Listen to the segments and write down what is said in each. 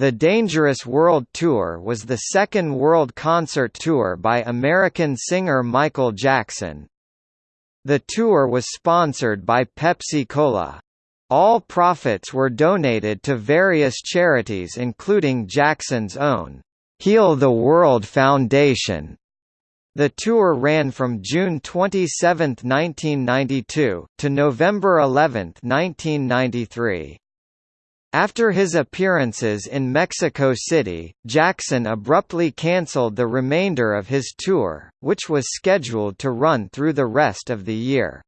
The Dangerous World Tour was the second world concert tour by American singer Michael Jackson. The tour was sponsored by Pepsi-Cola. All profits were donated to various charities including Jackson's own, Heal the World Foundation. The tour ran from June 27, 1992, to November 11, 1993. After his appearances in Mexico City, Jackson abruptly cancelled the remainder of his tour, which was scheduled to run through the rest of the year.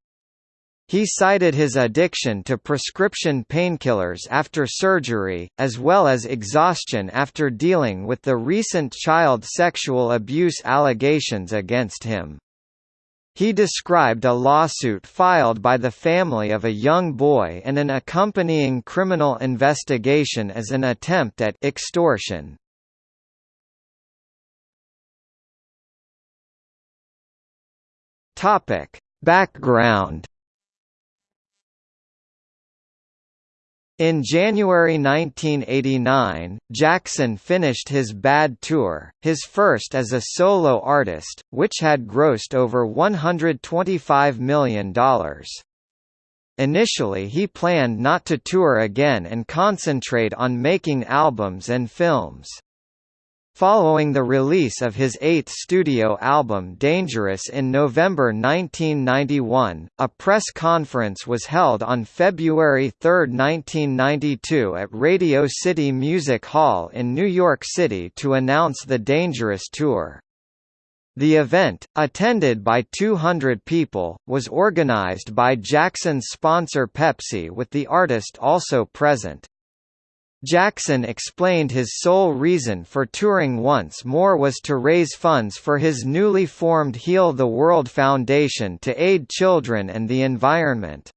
He cited his addiction to prescription painkillers after surgery, as well as exhaustion after dealing with the recent child sexual abuse allegations against him. He described a lawsuit filed by the family of a young boy and an accompanying criminal investigation as an attempt at extortion. Topic: Background In January 1989, Jackson finished his Bad Tour, his first as a solo artist, which had grossed over $125 million. Initially he planned not to tour again and concentrate on making albums and films. Following the release of his eighth studio album Dangerous in November 1991, a press conference was held on February 3, 1992 at Radio City Music Hall in New York City to announce the Dangerous Tour. The event, attended by 200 people, was organized by Jackson's sponsor Pepsi with the artist also present. Jackson explained his sole reason for touring once more was to raise funds for his newly formed Heal the World Foundation to aid children and the environment.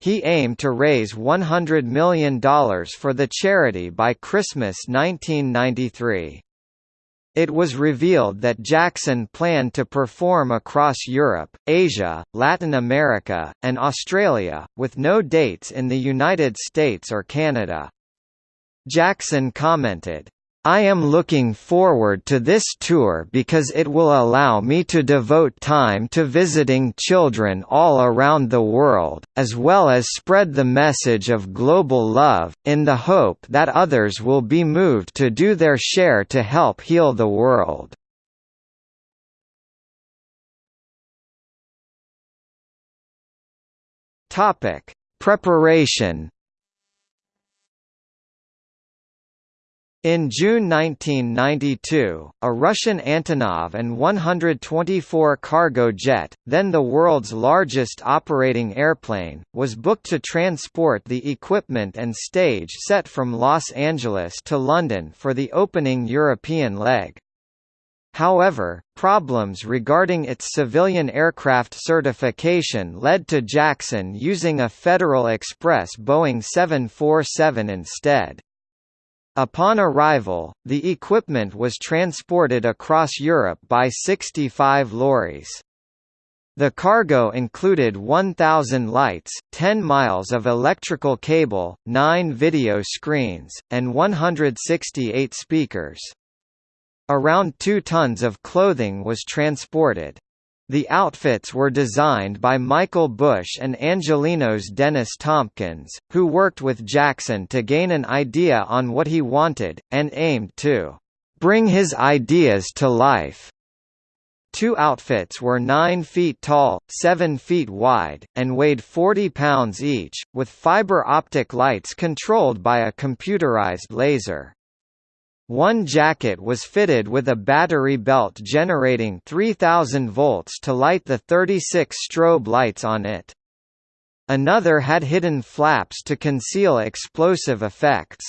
He aimed to raise $100 million for the charity by Christmas 1993. It was revealed that Jackson planned to perform across Europe, Asia, Latin America, and Australia, with no dates in the United States or Canada. Jackson commented, I am looking forward to this tour because it will allow me to devote time to visiting children all around the world, as well as spread the message of global love, in the hope that others will be moved to do their share to help heal the world. Preparation In June 1992, a Russian Antonov An-124 cargo jet, then the world's largest operating airplane, was booked to transport the equipment and stage set from Los Angeles to London for the opening European leg. However, problems regarding its civilian aircraft certification led to Jackson using a Federal Express Boeing 747 instead. Upon arrival, the equipment was transported across Europe by 65 lorries. The cargo included 1,000 lights, 10 miles of electrical cable, 9 video screens, and 168 speakers. Around 2 tons of clothing was transported. The outfits were designed by Michael Bush and Angelino's Dennis Tompkins, who worked with Jackson to gain an idea on what he wanted, and aimed to bring his ideas to life. Two outfits were 9 feet tall, 7 feet wide, and weighed 40 pounds each, with fiber optic lights controlled by a computerized laser. One jacket was fitted with a battery belt generating 3000 volts to light the 36 strobe lights on it. Another had hidden flaps to conceal explosive effects.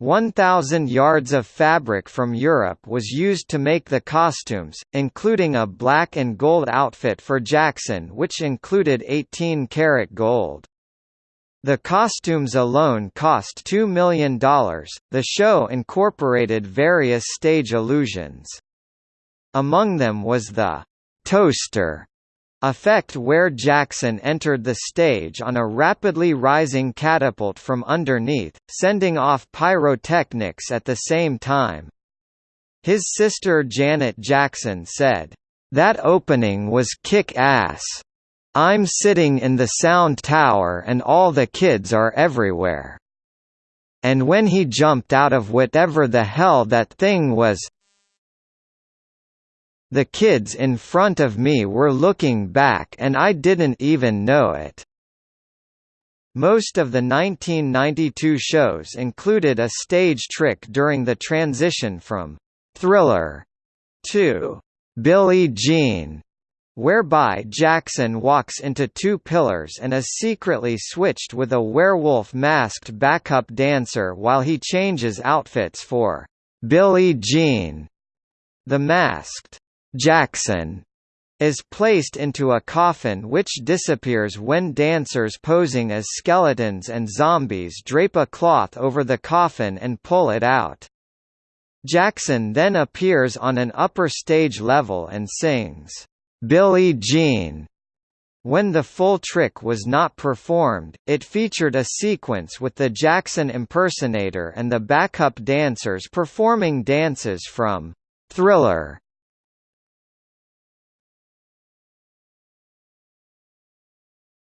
1,000 yards of fabric from Europe was used to make the costumes, including a black and gold outfit for Jackson which included 18 karat gold. The costumes alone cost $2 million. The show incorporated various stage illusions. Among them was the toaster, effect where Jackson entered the stage on a rapidly rising catapult from underneath, sending off pyrotechnics at the same time. His sister Janet Jackson said, "...that opening was kick-ass. I'm sitting in the sound tower and all the kids are everywhere. And when he jumped out of whatever the hell that thing was, the kids in front of me were looking back and I didn't even know it. Most of the 1992 shows included a stage trick during the transition from Thriller to Billie Jean, whereby Jackson walks into two pillars and is secretly switched with a werewolf-masked backup dancer while he changes outfits for Billie Jean. The masked Jackson is placed into a coffin which disappears when dancers posing as skeletons and zombies drape a cloth over the coffin and pull it out. Jackson then appears on an upper stage level and sings, "'Billie Jean' When the full trick was not performed, it featured a sequence with the Jackson impersonator and the backup dancers performing dances from "'Thriller'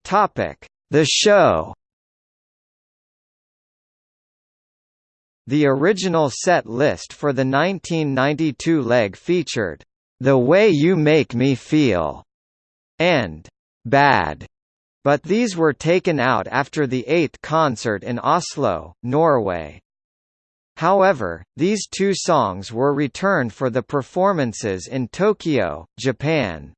Topic: The show. The original set list for the 1992 leg featured "The Way You Make Me Feel" and "Bad", but these were taken out after the eighth concert in Oslo, Norway. However, these two songs were returned for the performances in Tokyo, Japan.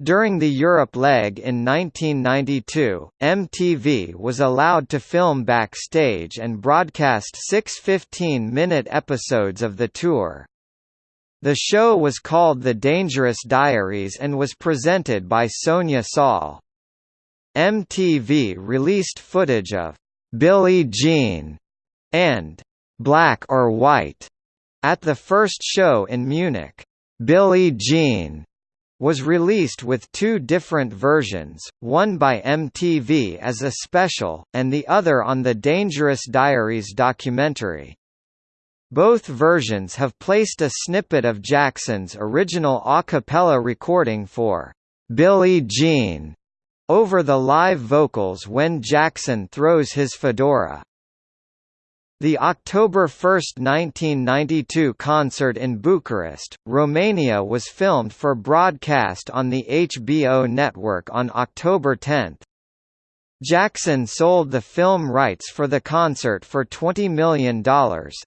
During the Europe leg in 1992, MTV was allowed to film backstage and broadcast six 15-minute episodes of the tour. The show was called The Dangerous Diaries and was presented by Sonia Saul. MTV released footage of Billie Jean and Black or White at the first show in Munich. Billie Jean was released with two different versions, one by MTV as a special, and the other on the Dangerous Diaries documentary. Both versions have placed a snippet of Jackson's original a cappella recording for Billie Jean over the live vocals when Jackson throws his fedora. The October 1, 1992 concert in Bucharest, Romania was filmed for broadcast on the HBO network on October 10. Jackson sold the film rights for the concert for $20 million,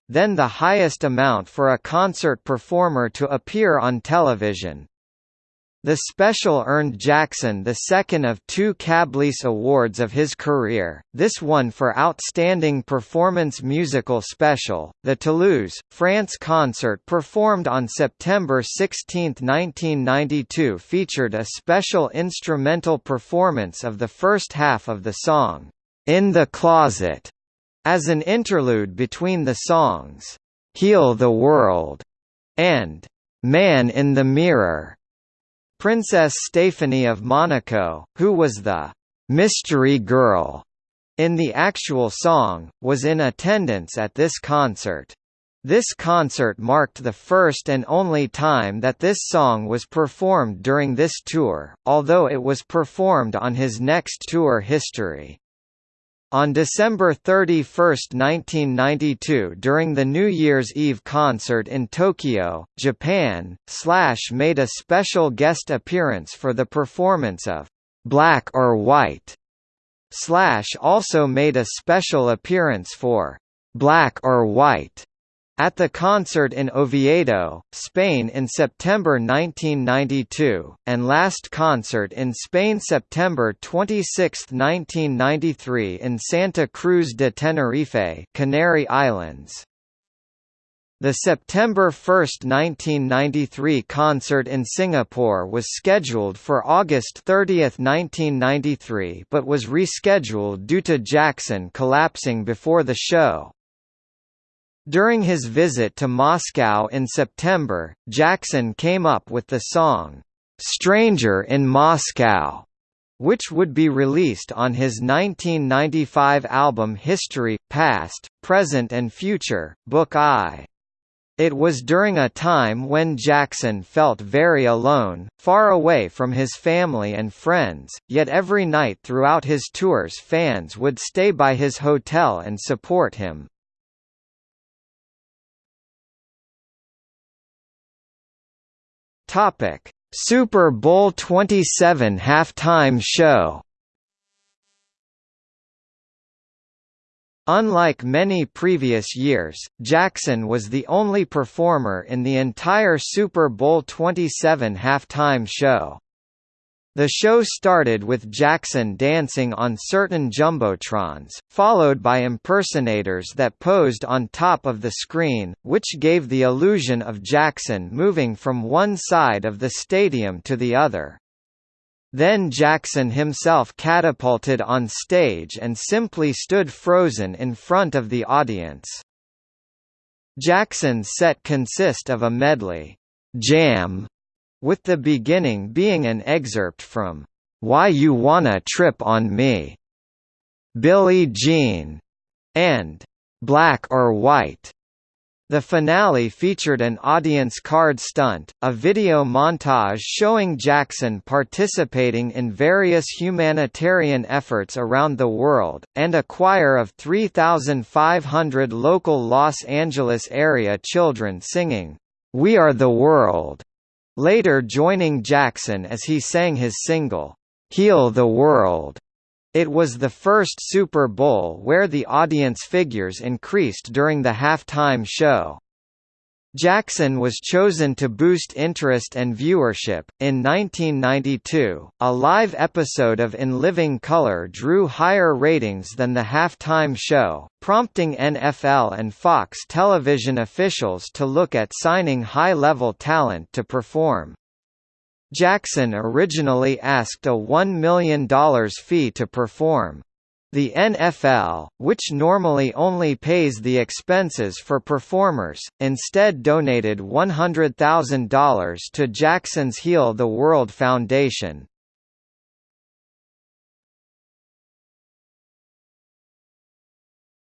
then the highest amount for a concert performer to appear on television. The special earned Jackson the second of two CableACE Awards of his career, this one for Outstanding Performance Musical Special. The Toulouse, France concert performed on September 16, 1992 featured a special instrumental performance of the first half of the song, In the Closet, as an interlude between the songs, Heal the World and Man in the Mirror. Princess Stephanie of Monaco, who was the «mystery girl» in the actual song, was in attendance at this concert. This concert marked the first and only time that this song was performed during this tour, although it was performed on his next tour history. On December 31, 1992 during the New Year's Eve concert in Tokyo, Japan, Slash made a special guest appearance for the performance of «Black or White». Slash also made a special appearance for «Black or White» At the concert in Oviedo, Spain in September 1992, and last concert in Spain September 26, 1993 in Santa Cruz de Tenerife Canary Islands. The September 1, 1993 concert in Singapore was scheduled for August 30, 1993 but was rescheduled due to Jackson collapsing before the show. During his visit to Moscow in September, Jackson came up with the song, Stranger in Moscow, which would be released on his 1995 album History, Past, Present and Future, Book I. It was during a time when Jackson felt very alone, far away from his family and friends, yet every night throughout his tours fans would stay by his hotel and support him. Super Bowl 27 halftime show Unlike many previous years, Jackson was the only performer in the entire Super Bowl 27 halftime show. The show started with Jackson dancing on certain jumbotrons, followed by impersonators that posed on top of the screen, which gave the illusion of Jackson moving from one side of the stadium to the other. Then Jackson himself catapulted on stage and simply stood frozen in front of the audience. Jackson's set consist of a medley, Jam, with the beginning being an excerpt from Why You Wanna Trip on Me, Billie Jean, and Black or White. The finale featured an audience card stunt, a video montage showing Jackson participating in various humanitarian efforts around the world, and a choir of 3,500 local Los Angeles area children singing, "'We Are the World' later joining Jackson as he sang his single, "'Heal the World' It was the first Super Bowl where the audience figures increased during the halftime show. Jackson was chosen to boost interest and viewership. In 1992, a live episode of In Living Color drew higher ratings than the halftime show, prompting NFL and Fox television officials to look at signing high level talent to perform. Jackson originally asked a $1 million fee to perform. The NFL, which normally only pays the expenses for performers, instead donated $100,000 to Jackson's Heal the World Foundation.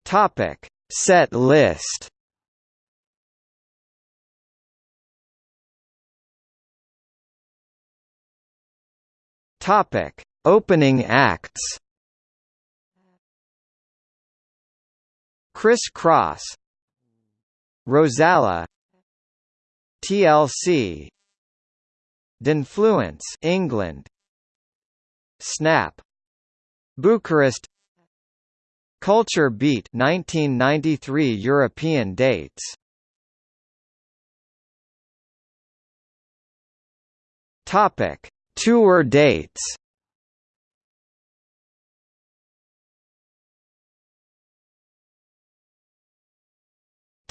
Topic: Set list Topic: Opening acts. Kris Kross, Rozalla, TLC, D-Influence, England, Snap, Bucharest, Culture Beat, 1993 European dates. Topic: Tour dates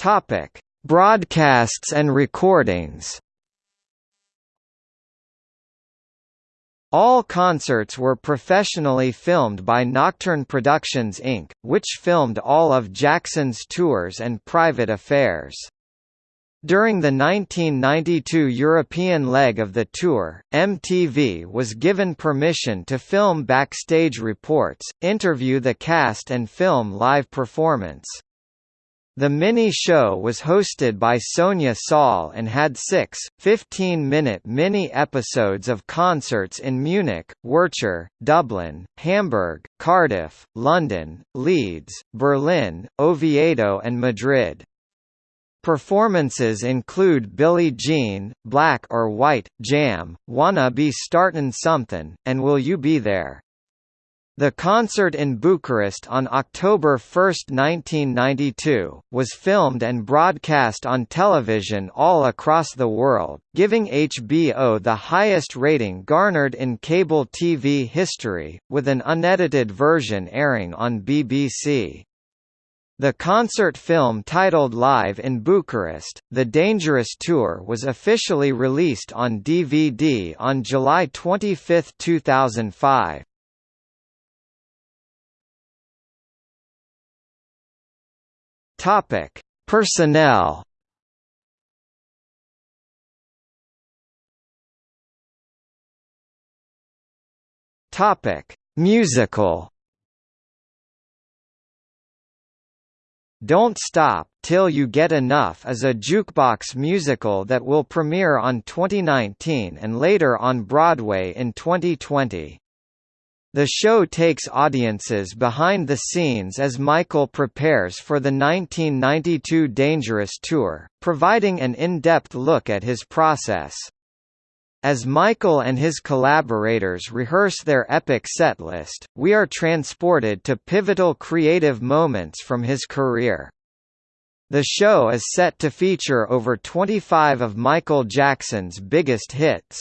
Topic: Broadcasts and recordings. All concerts were professionally filmed by Nocturne Productions Inc., which filmed all of Jackson's tours and private affairs. During the 1992 European leg of the tour, MTV was given permission to film backstage reports, interview the cast and film live performance. The mini-show was hosted by Sonia Saul and had six, 15-minute mini-episodes of concerts in Munich, Werchter, Dublin, Hamburg, Cardiff, London, Leeds, Berlin, Oviedo and Madrid. Performances include Billie Jean, Black or White, Jam, Wanna Be Startin' Somethin', and Will You Be There? The concert in Bucharest on October 1, 1992, was filmed and broadcast on television all across the world, giving HBO the highest rating garnered in cable TV history, with an unedited version airing on BBC. The concert film titled Live in Bucharest, The Dangerous Tour was officially released on DVD on July 25, 2005. Topic: Personnel Topic: Musical. Don't Stop Till You Get Enough is a jukebox musical that will premiere on 2019 and later on Broadway in 2020. The show takes audiences behind the scenes as Michael prepares for the 1992 Dangerous Tour, providing an in-depth look at his process. As Michael and his collaborators rehearse their epic setlist, we are transported to pivotal creative moments from his career. The show is set to feature over 25 of Michael Jackson's biggest hits.